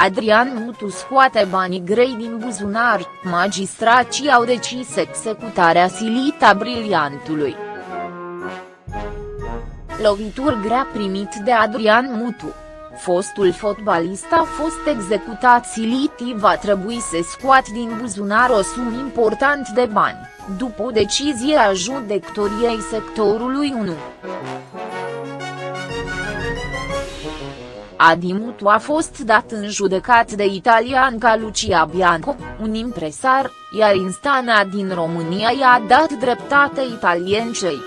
Adrian Mutu scoate banii grei din buzunar, magistrații au decis executarea silită a briliantului. Lovituri grea primit de Adrian Mutu. Fostul fotbalist a fost executat silit va trebui să scoat din buzunar o sumă important de bani, după o decizie a judecătoriei sectorului 1. Adi Mutu a fost dat în judecat de italian ca Lucia Bianco, un impresar, iar instanța din România i-a dat dreptate italiencei.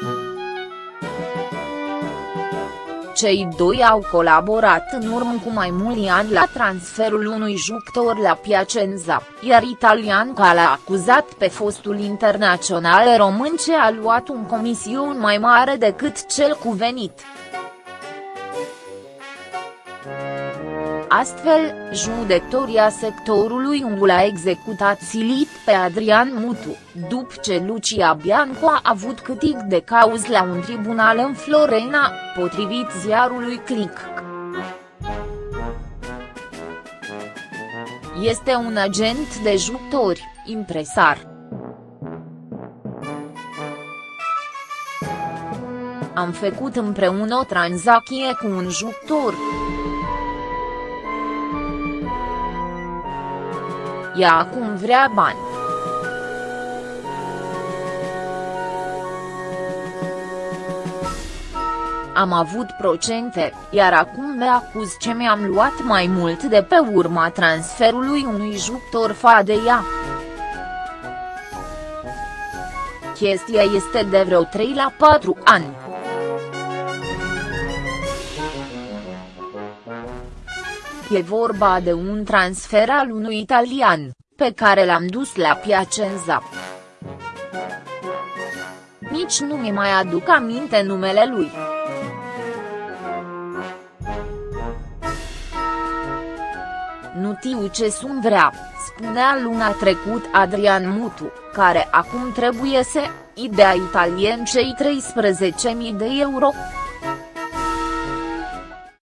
Cei doi au colaborat în urmă cu mai mulți ani la transferul unui jucător la Piacenza, iar italianca l-a acuzat pe fostul internațional român ce a luat un comision mai mare decât cel cuvenit. Astfel, judecătoria sectorului 1 a executat silit pe Adrian Mutu, după ce Lucia Bianco a avut câștig de cauz la un tribunal în Florena, potrivit ziarului Click. Este un agent de jucători, impresar. Am făcut împreună o tranzacție cu un jucător. Ea acum vrea bani. Am avut procente, iar acum me acuz ce mi-am luat mai mult de pe urma transferului unui jucător fa de ea. Chestia este de vreo 3 la 4 ani. E vorba de un transfer al unui italian, pe care l-am dus la Piacenza. Nici nu mi mai aduc aminte numele lui. Nu tiu ce sunt vrea, spunea luna trecut Adrian Mutu, care acum trebuie să, idea italien cei 13.000 de euro.